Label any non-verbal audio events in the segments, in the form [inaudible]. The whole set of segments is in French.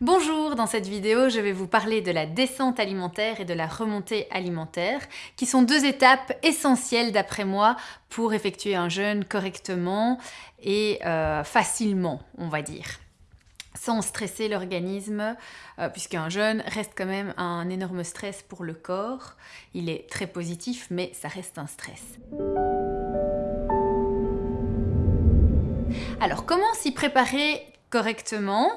Bonjour, dans cette vidéo je vais vous parler de la descente alimentaire et de la remontée alimentaire, qui sont deux étapes essentielles d'après moi pour effectuer un jeûne correctement et euh, facilement, on va dire sans stresser l'organisme, euh, puisqu'un jeûne reste quand même un énorme stress pour le corps. Il est très positif, mais ça reste un stress. Alors, comment s'y préparer correctement?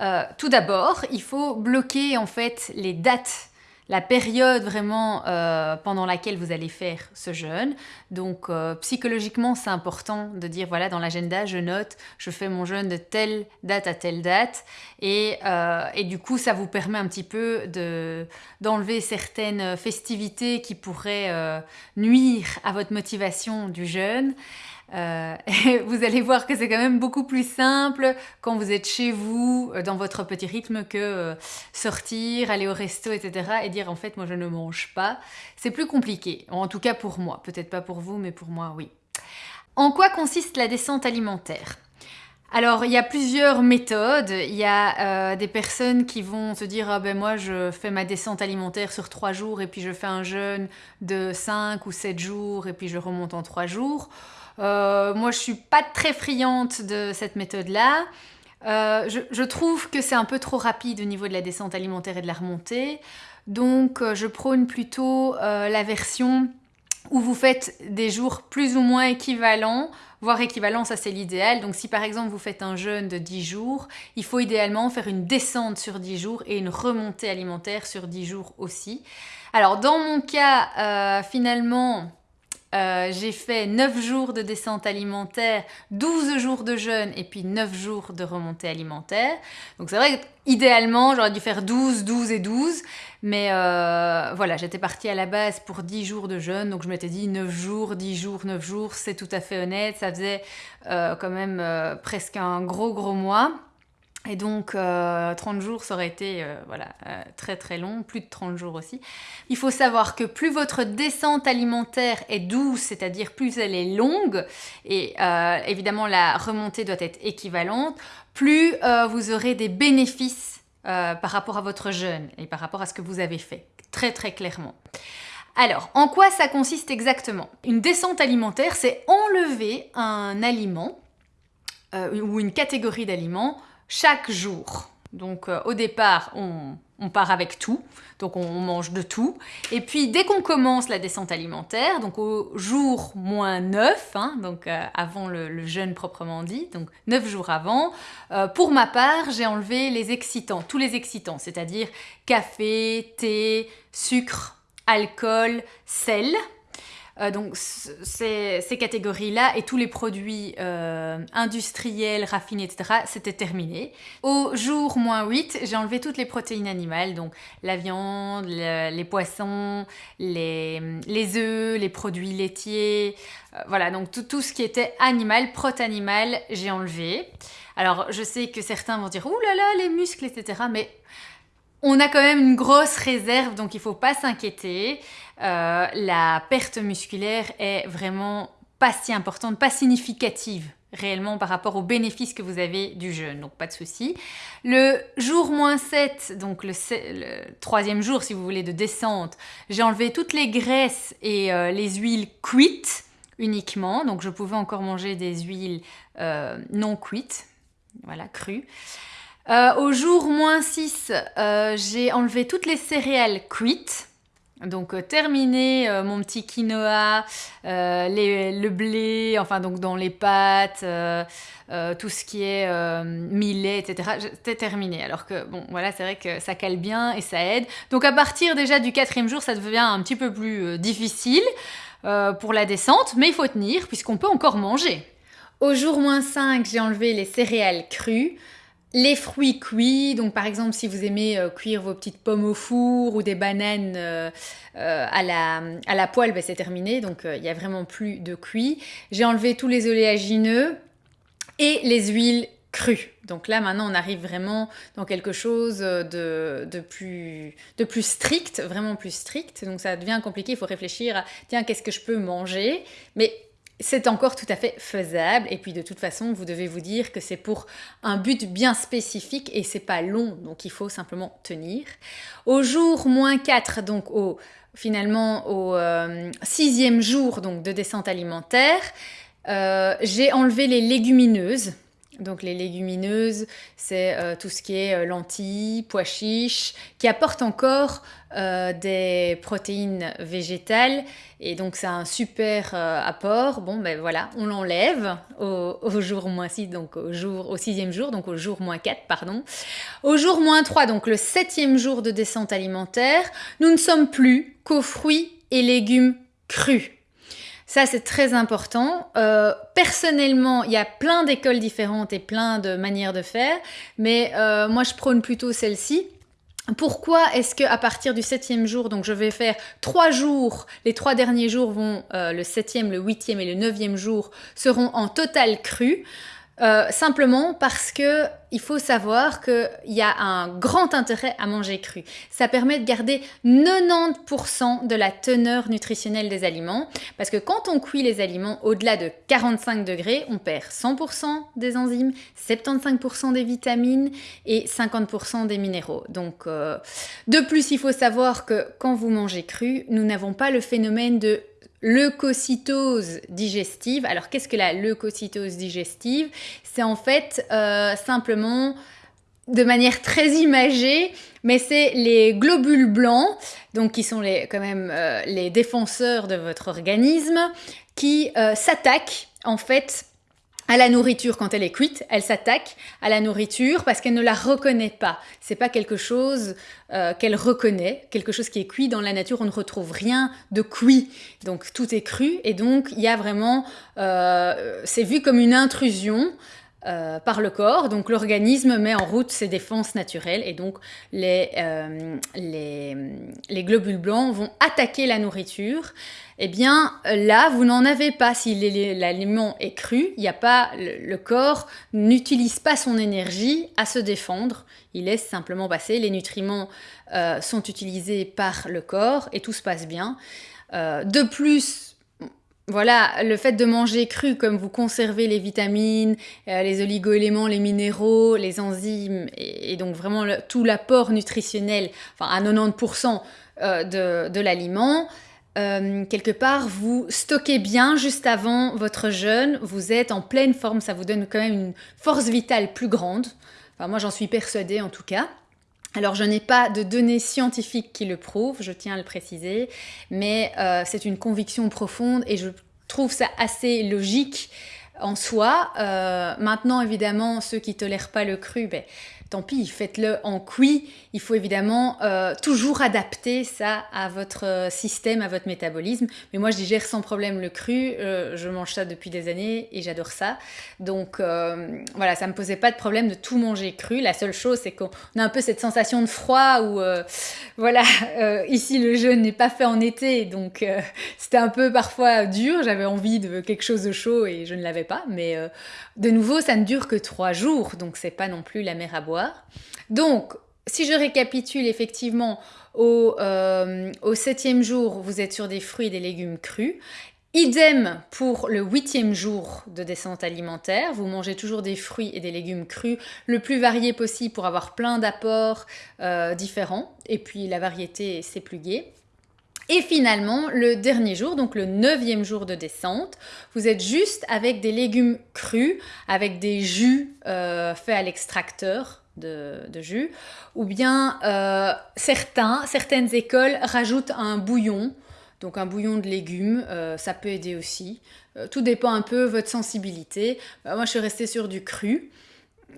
Euh, tout d'abord, il faut bloquer en fait les dates la période vraiment euh, pendant laquelle vous allez faire ce jeûne. Donc euh, psychologiquement, c'est important de dire voilà dans l'agenda, je note, je fais mon jeûne de telle date à telle date, et, du coup ça vous permet un petit peu de d'enlever certaines festivités qui pourraient nuire à votre motivation du jeûne. Euh, [laughs] vous allez voir que c'est quand même beaucoup plus simple quand vous êtes chez vous, euh, dans votre petit rythme, que euh, sortir, aller au resto, etc. et dire en fait moi je ne mange pas. C'est plus compliqué, en tout cas pour moi. Peut-être pas pour vous, mais pour moi oui. En quoi consiste la descente alimentaire? Alors, il y a plusieurs méthodes. Il y a des personnes qui vont se dire ah ben moi je fais ma descente alimentaire sur trois jours et puis je fais un jeûne de 5 ou 7 jours et puis je remonte en trois jours. Euh, moi, je suis pas très friande de cette méthode-là. Euh, je, trouve que c'est un peu trop rapide au niveau de la descente alimentaire et de la remontée. Donc, euh, je prône plutôt la version où vous faites des jours plus ou moins équivalents, voire équivalents, ça c'est l'idéal. Donc si par exemple vous faites un jeûne de 10 jours, il faut idéalement faire une descente sur 10 jours et une remontée alimentaire sur 10 jours aussi. Alors dans mon cas, finalement, euh, j'ai fait 9 jours de descente alimentaire, 12 jours de jeûne et puis 9 jours de remontée alimentaire. Donc c'est vrai qu'idéalement j'aurais dû faire 12, 12 et 12. Mais euh, voilà, j'étais partie à la base pour 10 jours de jeûne. Donc je m'étais dit 9 jours, 10 jours, 9 jours, c'est tout à fait honnête. Ça faisait euh, quand même presque un gros gros mois. Et donc, 30 euh, jours, ça aurait été euh, voilà, euh, très très long, plus de 30 jours aussi. Il faut savoir que plus votre descente alimentaire est douce, c'est-à-dire plus elle est longue, et évidemment la remontée doit être équivalente, plus vous aurez des bénéfices par rapport à votre jeûne et par rapport à ce que vous avez fait, très très clairement. Alors, en quoi ça consiste exactement? Une descente alimentaire, c'est enlever un aliment ou une catégorie d'aliments chaque jour. Donc euh, au départ, on, part avec tout, donc on, mange de tout. Et puis dès qu'on commence la descente alimentaire, donc au jour moins 9, hein, donc euh, avant le, jeûne proprement dit, donc 9 jours avant, euh, pour ma part, j'ai enlevé les excitants, tous les excitants, c'est-à-dire café, thé, sucre, alcool, sel. Euh, donc ces, catégories-là et tous les produits euh, industriels, raffinés, etc., c'était terminé. Au jour moins 8, j'ai enlevé toutes les protéines animales, donc la viande, les poissons, les, œufs, les produits laitiers, euh, voilà, donc tout, ce qui était animal, prot-animal, j'ai enlevé. Alors je sais que certains vont dire « Ouh là là, les muscles, etc. » mais on a quand même une grosse réserve, donc il ne faut pas s'inquiéter. Euh, la perte musculaire est vraiment pas si importante, pas significative réellement par rapport aux bénéfices que vous avez du jeûne, donc pas de souci. Le jour moins 7, donc le, troisième jour si vous voulez de descente, j'ai enlevé toutes les graisses et euh, les huiles cuites uniquement, donc je pouvais encore manger des huiles euh, non cuites, voilà, crues. Au jour moins 6, j'ai enlevé toutes les céréales cuites, donc euh, terminé euh, mon petit quinoa, euh, le blé, enfin donc dans les pâtes, tout ce qui est millet, etc. C'était terminé. Alors que bon, voilà, c'est vrai que ça cale bien et ça aide. Donc à partir déjà du quatrième jour, ça devient un petit peu plus difficile pour la descente, mais il faut tenir puisqu'on peut encore manger. Au jour moins 5, j'ai enlevé les céréales crues. Les fruits cuits, donc par exemple si vous aimez euh, cuire vos petites pommes au four ou des bananes euh, euh, à, la, poêle, ben, c'est terminé, donc il n'y a vraiment plus de cuit. J'ai enlevé tous les oléagineux et les huiles crues. Donc là maintenant on arrive vraiment dans quelque chose de, de, plus, de plus strict, vraiment plus strict, donc ça devient compliqué, il faut réfléchir à tiens qu'est-ce que je peux manger, mais c'est encore tout à fait faisable. Et puis de toute façon, vous devez vous dire que c'est pour un but bien spécifique et c'est pas long, donc il faut simplement tenir. Au jour moins 4, donc au, finalement au euh, sixième jour donc, de descente alimentaire, euh, j'ai enlevé les légumineuses. Donc les légumineuses, c'est euh, tout ce qui est euh, lentilles, pois chiches, qui apportent encore euh, des protéines végétales. Et donc c'est un super apport. Bon ben voilà, on l'enlève au, jour moins 6, donc au, jour, au sixième jour, donc au jour moins 4, pardon. Au jour moins 3, donc le septième jour de descente alimentaire, nous ne sommes plus qu'aux fruits et légumes crus. Ça, c'est très important. Euh, personnellement, il y a plein d'écoles différentes et plein de manières de faire, mais euh, moi, je prône plutôt celle-ci. Pourquoi est-ce que à partir du septième jour, donc je vais faire trois jours, les trois derniers jours vont, euh, le septième, le huitième et le neuvième jour seront en total cru? Euh, simplement parce que il faut savoir qu'il y a un grand intérêt à manger cru. Ça permet de garder 90% de la teneur nutritionnelle des aliments. Parce que quand on cuit les aliments au-delà de 45 degrés, on perd 100% des enzymes, 75% des vitamines et 50% des minéraux. Donc, euh, de plus, il faut savoir que quand vous mangez cru, nous n'avons pas le phénomène de leucocytose digestive. Alors qu'est-ce que la leucocytose digestive? C'est en fait euh, simplement de manière très imagée, mais c'est les globules blancs, donc qui sont les, quand même euh, les défenseurs de votre organisme, qui euh, s'attaquent en fait à la nourriture quand elle est cuite, elle s'attaque à la nourriture parce qu'elle ne la reconnaît pas. C'est pas quelque chose euh, qu'elle reconnaît, quelque chose qui est cuit dans la nature. On ne retrouve rien de cuit, donc tout est cru et donc il y a vraiment, euh, c'est vu comme une intrusion. Euh, par le corps. Donc l'organisme met en route ses défenses naturelles et donc les, les, les globules blancs vont attaquer la nourriture eh bien là, vous n'en avez pas. Si l'aliment est cru, il a pas, le, corps n'utilise pas son énergie à se défendre. Il laisse simplement passer. Les nutriments euh, sont utilisés par le corps et tout se passe bien. Euh, de plus, voilà, le fait de manger cru, comme vous conservez les vitamines, euh, les oligoéléments, les minéraux, les enzymes, et, donc vraiment tout l'apport nutritionnel, enfin à 90% de, de l'aliment, euh, quelque part, vous stockez bien juste avant votre jeûne, vous êtes en pleine forme, ça vous donne quand même une force vitale plus grande. Enfin, moi, j'en suis persuadée en tout cas. Alors, je n'ai pas de données scientifiques qui le prouvent, je tiens à le préciser, mais euh, c'est une conviction profonde et je trouve ça assez logique en soi. Euh, maintenant, évidemment, ceux qui tolèrent pas le cru, ben, tant pis, faites-le en cuit. Il faut évidemment euh, toujours adapter ça à votre euh, système, à votre métabolisme. Mais moi, je digère sans problème le cru. Euh, je mange ça depuis des années et j'adore ça. Donc voilà, ça me posait pas de problème de tout manger cru. La seule chose, c'est qu'on a un peu cette sensation de froid où, [laughs] voilà, ici le jeûne n'est pas fait en été, donc [laughs] c'était un peu parfois dur. J'avais envie de quelque chose de chaud et je ne l'avais pas. Mais de nouveau, ça ne dure que trois jours, donc c'est pas non plus la mer à boire. Donc, si je récapitule effectivement, au, euh, au septième jour, vous êtes sur des fruits et des légumes crus. Idem pour le huitième jour de descente alimentaire, vous mangez toujours des fruits et des légumes crus, le plus varié possible pour avoir plein d'apports euh, différents, et puis la variété c'est plus gai. Et finalement, le dernier jour, donc le neuvième jour de descente, vous êtes juste avec des légumes crus, avec des jus euh, faits à l'extracteur de, jus, ou bien euh, certains, certaines écoles rajoutent un bouillon, donc un bouillon de légumes, euh, ça peut aider aussi. Euh, tout dépend un peu votre sensibilité. moi, je suis restée sur du cru.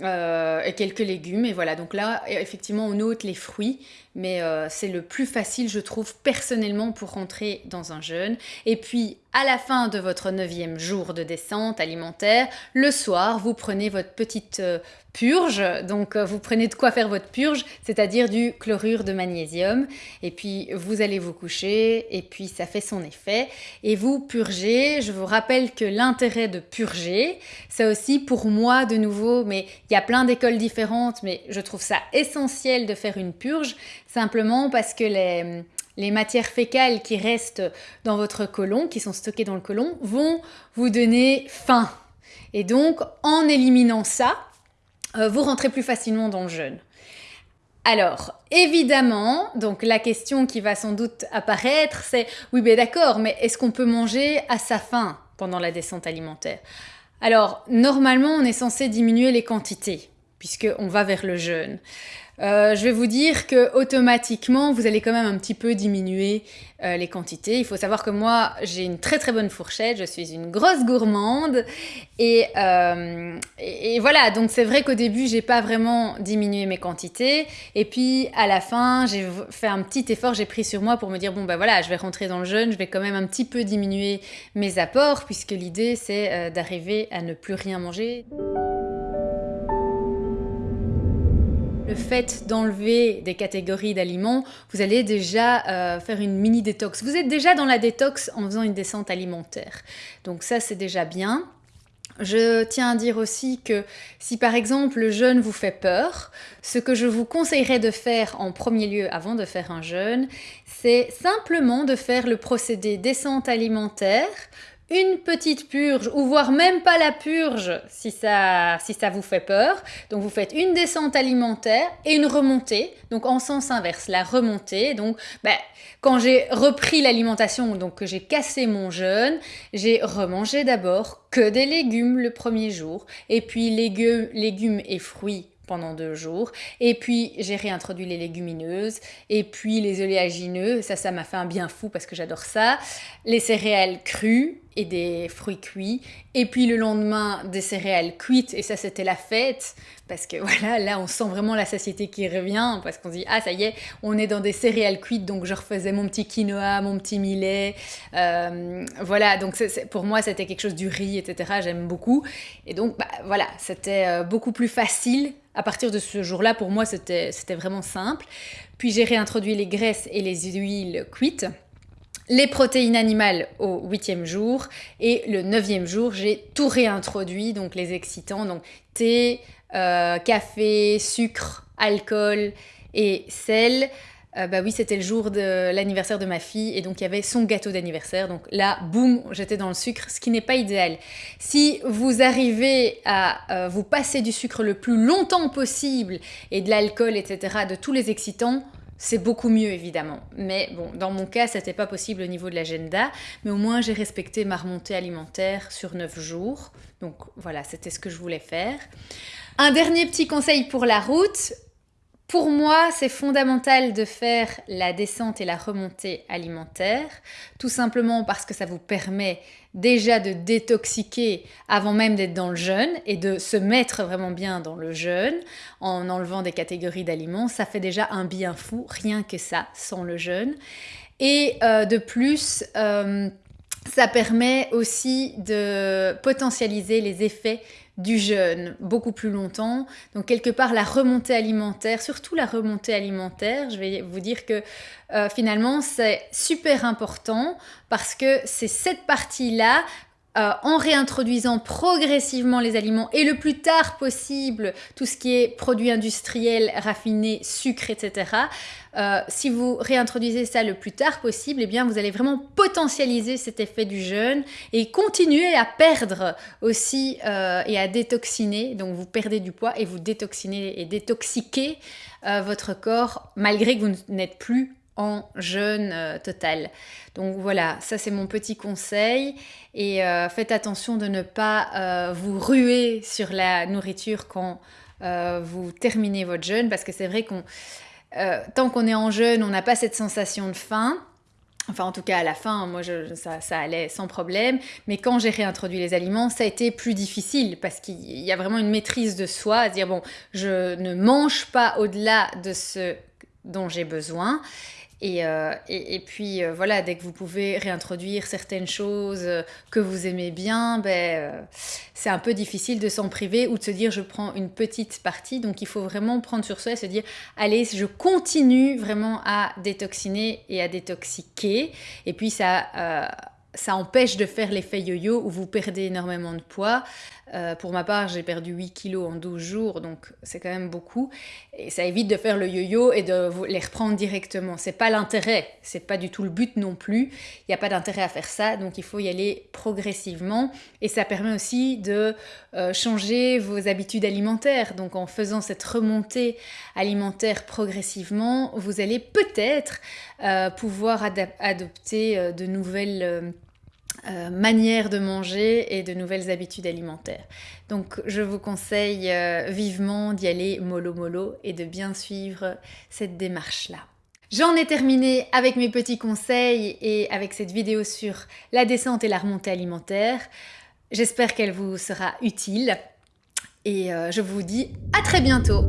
et quelques légumes et voilà donc là effectivement on ôte les fruits mais c'est le plus facile je trouve personnellement pour rentrer dans un jeûne et puis à la fin de votre neuvième jour de descente alimentaire le soir vous prenez votre petite purge. Donc euh, vous prenez de quoi faire votre purge, c'est-à-dire du chlorure de magnésium. Et puis vous allez vous coucher et puis ça fait son effet. Et vous purgez. Je vous rappelle que l'intérêt de purger, c'est aussi pour moi de nouveau, mais il y a plein d'écoles différentes, mais je trouve ça essentiel de faire une purge, simplement parce que les matières fécales qui restent dans votre côlon, qui sont stockées dans le côlon, vont vous donner faim. Et donc, en éliminant ça, euh, vous rentrez plus facilement dans le jeûne. Alors, évidemment, donc la question qui va sans doute apparaître, c'est oui, mais d'accord, mais est-ce qu'on peut manger à sa faim pendant la descente alimentaire? Alors, normalement, on est censé diminuer les quantités, puisqu'on va vers le jeûne. Euh, je vais vous dire que automatiquement, vous allez quand même un petit peu diminuer euh, les quantités. Il faut savoir que moi, j'ai une très très bonne fourchette, je suis une grosse gourmande. Et, euh, voilà, donc c'est vrai qu'au début, j'ai pas vraiment diminué mes quantités. Et puis à la fin, j'ai fait un petit effort, j'ai pris sur moi pour me dire, bon ben voilà, je vais rentrer dans le jeûne, je vais quand même un petit peu diminuer mes apports, puisque l'idée c'est d'arriver à ne plus rien manger. Le fait d'enlever des catégories d'aliments, vous allez déjà euh, faire une mini détox. Vous êtes déjà dans la détox en faisant une descente alimentaire. Donc ça, c'est déjà bien. Je tiens à dire aussi que si par exemple le jeûne vous fait peur, ce que je vous conseillerais de faire en premier lieu avant de faire un jeûne, c'est simplement de faire le procédé descente alimentaire une petite purge, ou voire même pas la purge si ça, si ça vous fait peur. Donc vous faites une descente alimentaire et une remontée, donc en sens inverse, la remontée. Donc ben, quand j'ai repris l'alimentation, donc que j'ai cassé mon jeûne, j'ai remangé d'abord que des légumes le premier jour, et puis légumes, légumes et fruits pendant deux jours. Et puis j'ai réintroduit les légumineuses et puis les oléagineux. Ça, ça m'a fait un bien fou parce que j'adore ça. Les céréales crues et des fruits cuits. Et puis le lendemain, des céréales cuites. Et ça, c'était la fête. Parce que [laughs] voilà, là, on sent vraiment la satiété qui revient. Parce qu'on se dit, ah, ça y est, on est dans des céréales cuites. Donc je refaisais mon petit quinoa, mon petit millet. Euh, voilà, donc pour moi, c'était quelque chose du riz, etc. J'aime beaucoup. Et donc, bah, voilà, c'était euh, beaucoup plus facile à partir de ce jour-là, pour moi, c'était vraiment simple. Puis j'ai réintroduit les graisses et les huiles cuites les protéines animales au huitième jour et le neuvième jour, j'ai tout réintroduit, donc les excitants, donc thé, euh, café, sucre, alcool et sel. Euh, bah oui, c'était le jour de l'anniversaire de ma fille et donc il y avait son gâteau d'anniversaire. Donc là, boum, j'étais dans le sucre, ce qui n'est pas idéal. Si vous arrivez à euh, vous passer du sucre le plus longtemps possible et de l'alcool, etc., de tous les excitants, c'est beaucoup mieux évidemment. Mais bon, dans mon cas, c'était pas possible au niveau de l'agenda. Mais au moins, j'ai respecté ma remontée alimentaire sur 9 jours. Donc voilà, c'était ce que je voulais faire. Un dernier petit conseil pour la route. Pour moi, c'est fondamental de faire la descente et la remontée alimentaire, tout simplement parce que ça vous permet déjà de détoxiquer avant même d'être dans le jeûne et de se mettre vraiment bien dans le jeûne en enlevant des catégories d'aliments. Ça fait déjà un bien fou, rien que ça, sans le jeûne. Et euh, de plus, euh, ça permet aussi de potentialiser les effets du jeûne beaucoup plus longtemps. Donc quelque part la remontée alimentaire, surtout la remontée alimentaire, je vais vous dire que euh, finalement c'est super important parce que c'est cette partie-là euh, en réintroduisant progressivement les aliments et le plus tard possible tout ce qui est produits industriels, raffinés, sucre, etc. Euh, si vous réintroduisez ça le plus tard possible, eh bien vous allez vraiment potentialiser cet effet du jeûne et continuer à perdre aussi euh, et à détoxiner. Donc vous perdez du poids et vous détoxinez et détoxiquez votre corps malgré que vous n'êtes plus en jeûne euh, total. Donc voilà, ça c'est mon petit conseil. Et euh, faites attention de ne pas euh, vous ruer sur la nourriture quand vous terminez votre jeûne, parce que c'est vrai qu'on tant qu'on est en jeûne, on n'a pas cette sensation de faim. Enfin, en tout cas, à la fin, moi, ça, ça, allait sans problème. Mais quand j'ai réintroduit les aliments, ça a été plus difficile parce qu'il y a vraiment une maîtrise de soi, à dire, bon, je ne mange pas au-delà de ce dont j'ai besoin. Euh, et, et, puis euh, voilà, dès que vous pouvez réintroduire certaines choses euh, que vous aimez bien, ben, c'est un peu difficile de s'en priver ou de se dire je prends une petite partie. Donc il faut vraiment prendre sur soi et se dire allez, je continue vraiment à détoxiner et à détoxiquer. Et puis ça ça empêche de faire l'effet yo-yo où vous perdez énormément de poids. Euh, pour ma part, j'ai perdu 8 kilos en 12 jours, donc c'est quand même beaucoup. Et ça évite de faire le yo-yo et de les reprendre directement. C'est pas l'intérêt, c'est pas du tout le but non plus. Il n'y a pas d'intérêt à faire ça, donc il faut y aller progressivement. Et ça permet aussi de euh, changer vos habitudes alimentaires. Donc en faisant cette remontée alimentaire progressivement, vous allez peut-être euh, pouvoir adopter de nouvelles euh, manière de manger et de nouvelles habitudes alimentaires. Donc je vous conseille euh, vivement d'y aller mollo mollo et de bien suivre cette démarche-là. J'en ai terminé avec mes petits conseils et avec cette vidéo sur la descente et la remontée alimentaire. J'espère qu'elle vous sera utile et euh, je vous dis à très bientôt